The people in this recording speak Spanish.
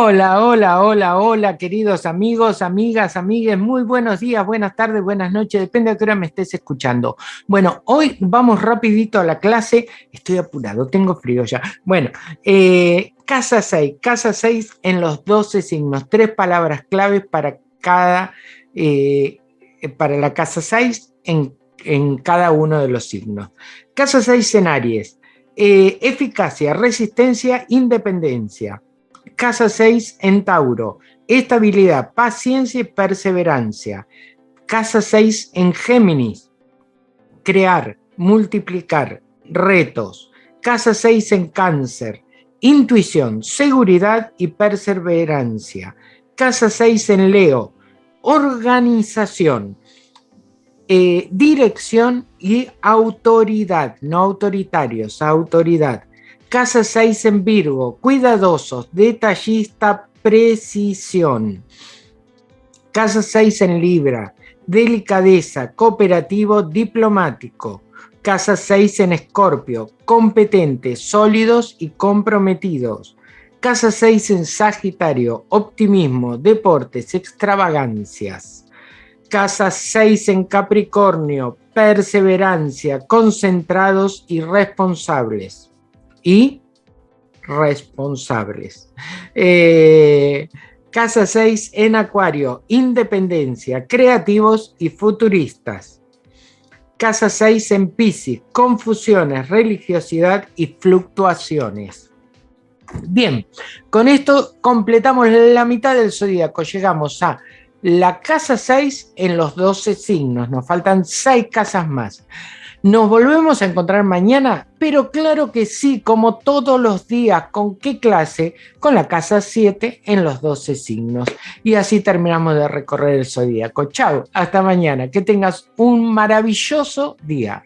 Hola, hola, hola, hola, queridos amigos, amigas, amigues, muy buenos días, buenas tardes, buenas noches, depende de qué hora me estés escuchando. Bueno, hoy vamos rapidito a la clase, estoy apurado, tengo frío ya. Bueno, eh, casa 6, casa 6 en los 12 signos, tres palabras claves para cada, eh, para la casa 6 en, en, cada uno de los signos. Casa 6 en Aries, eh, eficacia, resistencia, independencia Casa 6 en Tauro, estabilidad, paciencia y perseverancia. Casa 6 en Géminis, crear, multiplicar, retos. Casa 6 en Cáncer, intuición, seguridad y perseverancia. Casa 6 en Leo, organización, eh, dirección y autoridad, no autoritarios, autoridad. Casa 6 en Virgo, cuidadosos, detallista, precisión. Casa 6 en Libra, delicadeza, cooperativo, diplomático. Casa 6 en Escorpio, competentes, sólidos y comprometidos. Casa 6 en Sagitario, optimismo, deportes, extravagancias. Casa 6 en Capricornio, perseverancia, concentrados y responsables y responsables. Eh, casa 6 en Acuario, independencia, creativos y futuristas. Casa 6 en Piscis, confusiones, religiosidad y fluctuaciones. Bien, con esto completamos la mitad del zodíaco. Llegamos a la casa 6 en los 12 signos. Nos faltan 6 casas más. Nos volvemos a encontrar mañana, pero claro que sí, como todos los días. ¿Con qué clase? Con la casa 7 en los 12 signos. Y así terminamos de recorrer el zodíaco. Chao, hasta mañana. Que tengas un maravilloso día.